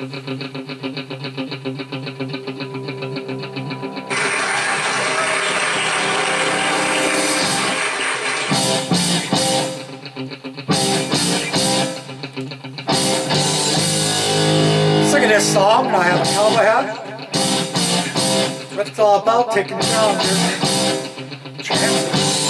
Singing this song and I have a cowboy hat. What it's all about, taking here. Chances.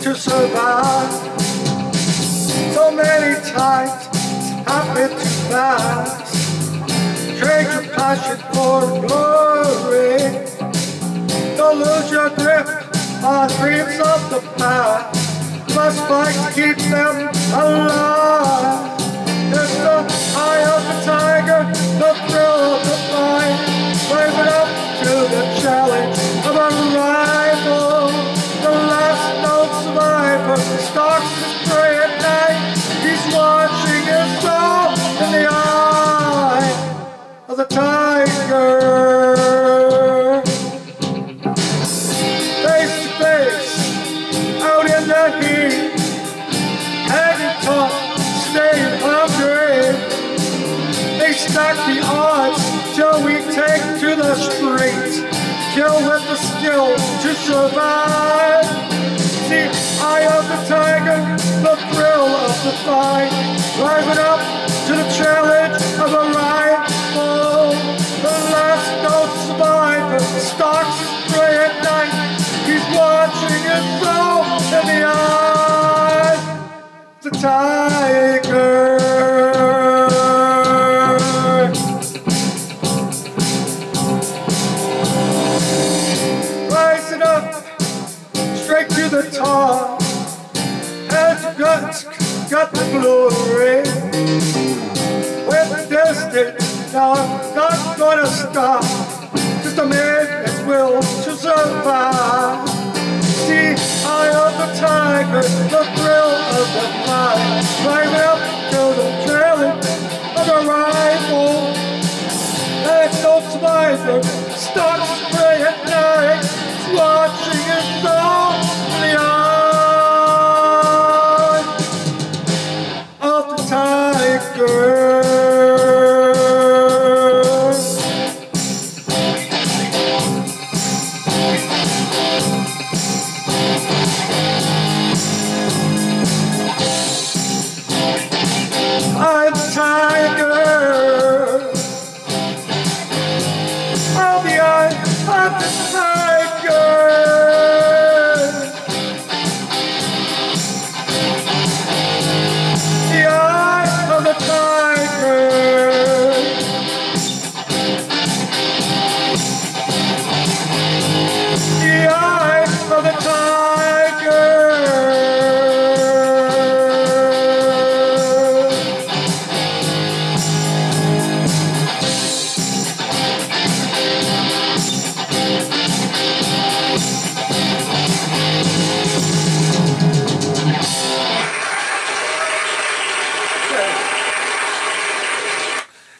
to survive. So many times it's happened too fast. Trade your passion for glory. Don't lose your grip on dreams of the past. Must fight to keep them alive. Of the tiger. Face to face, out in the heat, hanging tough, staying hungry. They stack the odds till we take to the streets, kill with the skill to survive. The eye of the tiger, the thrill of the fight, stalks his prey at night. He's watching his soul in the eye. The tiger. Rising up straight to the top. Has got, got the glory. The distance, now not gonna stop. Just a man that will to survive. See, eye of the tiger, the thrill of the fight. Right up to the challenge of a rifle. That's no survivor, starts of the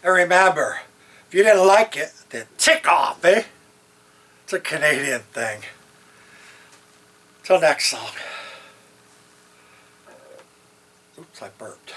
And remember, if you didn't like it, then tick off, eh? It's a Canadian thing. Till next song. Oops, I burped.